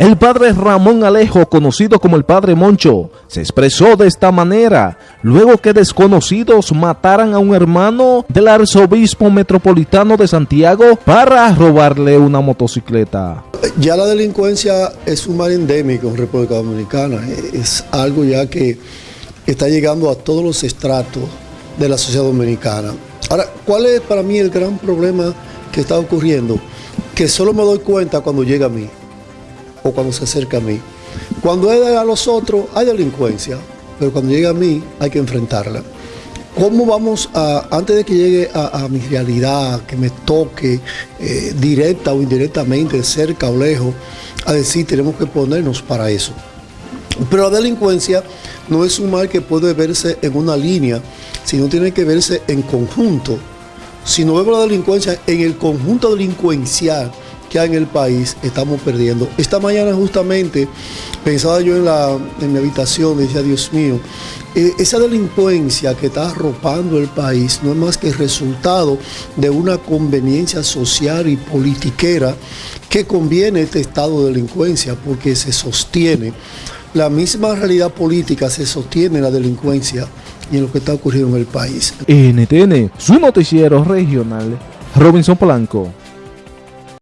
El padre Ramón Alejo, conocido como el padre Moncho, se expresó de esta manera luego que desconocidos mataran a un hermano del arzobispo metropolitano de Santiago para robarle una motocicleta. Ya la delincuencia es un mal endémico en República Dominicana, es algo ya que está llegando a todos los estratos de la sociedad dominicana. Ahora, ¿cuál es para mí el gran problema que está ocurriendo? Que solo me doy cuenta cuando llega a mí o cuando se acerca a mí. Cuando es a los otros hay delincuencia, pero cuando llega a mí hay que enfrentarla. ¿Cómo vamos a, antes de que llegue a, mi realidad, que me toque eh, directa o indirectamente, cerca o lejos, a decir tenemos que ponernos para eso? Pero la delincuencia no es un mal que puede verse en una línea, sino tiene que verse en conjunto. Si no vemos la delincuencia en el conjunto delincuencial hay en el país, estamos perdiendo. Esta mañana justamente pensaba yo en, la, en mi habitación, decía, Dios mío, eh, esa delincuencia que está arropando el país no es más que el resultado de una conveniencia social y politiquera que conviene este estado de delincuencia porque se sostiene la misma realidad política se sostiene en la delincuencia y en lo que está ocurriendo en el país. NTN, su noticiero regional, Robinson Polanco.